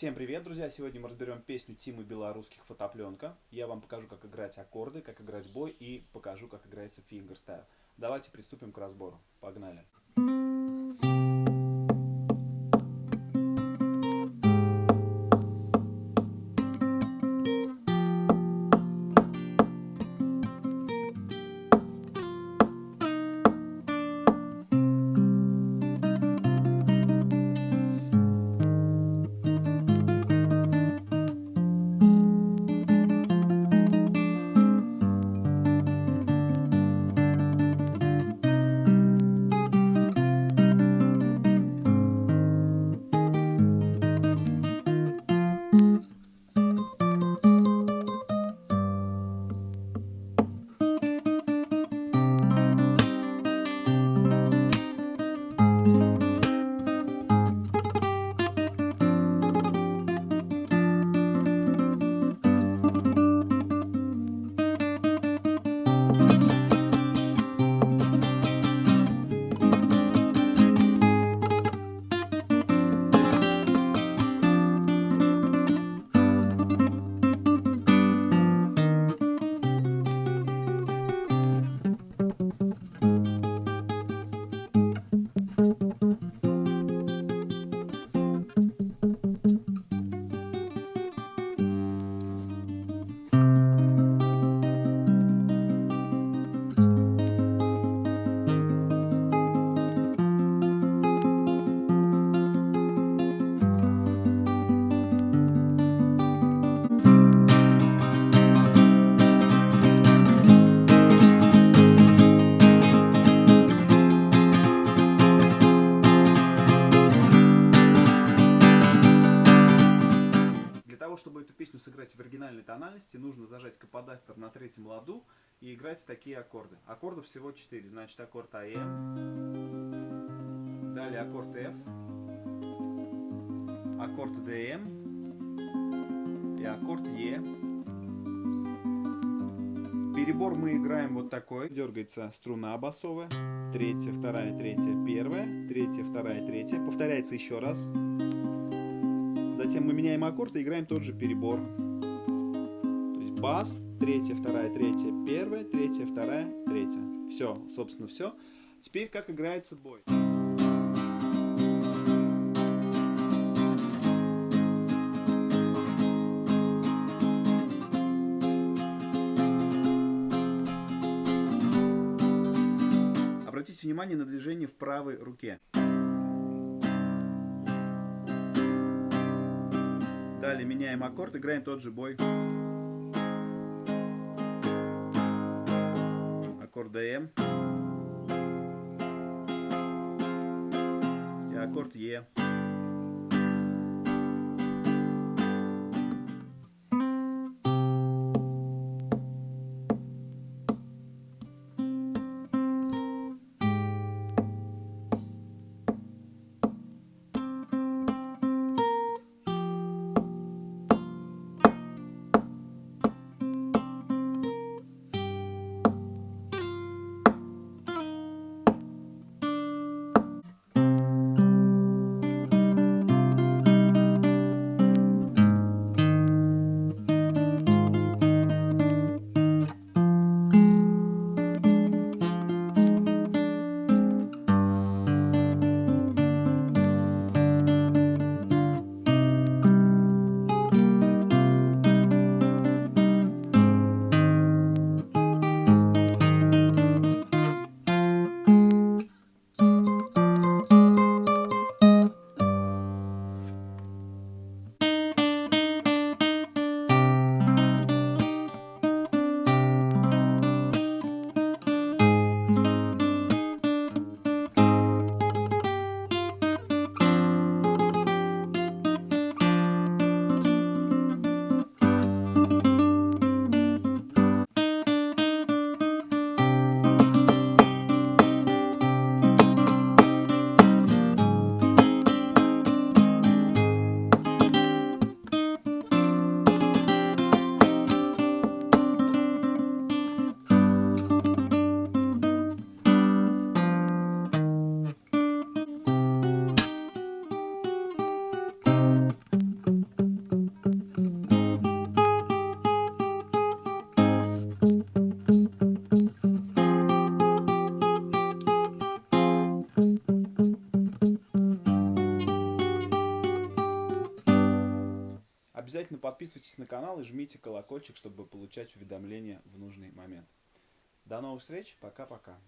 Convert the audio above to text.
Всем привет, друзья! Сегодня мы разберем песню Тимы Белорусских «Фотопленка». Я вам покажу, как играть аккорды, как играть бой и покажу, как играется фингерстайл. Давайте приступим к разбору. Погнали! Чтобы эту песню сыграть в оригинальной тональности, нужно зажать каподастер на третьем ладу и играть такие аккорды. Аккордов всего 4. Значит, аккорд АМ, далее аккорд F, аккорд ДМ и аккорд Е. Перебор мы играем вот такой. Дергается струна басовая. Третья, вторая, третья, первая. Третья, вторая, третья. Повторяется еще раз. Затем мы меняем аккорд и играем тот же перебор. То есть бас, третья, вторая, третья, первая, третья, вторая, третья. Все, собственно, все. Теперь как играется бой. Обратите внимание на движение в правой руке. Далее меняем аккорд, играем тот же бой. Аккорд ДМ. И аккорд Е. Обязательно подписывайтесь на канал и жмите колокольчик, чтобы получать уведомления в нужный момент. До новых встреч, пока-пока.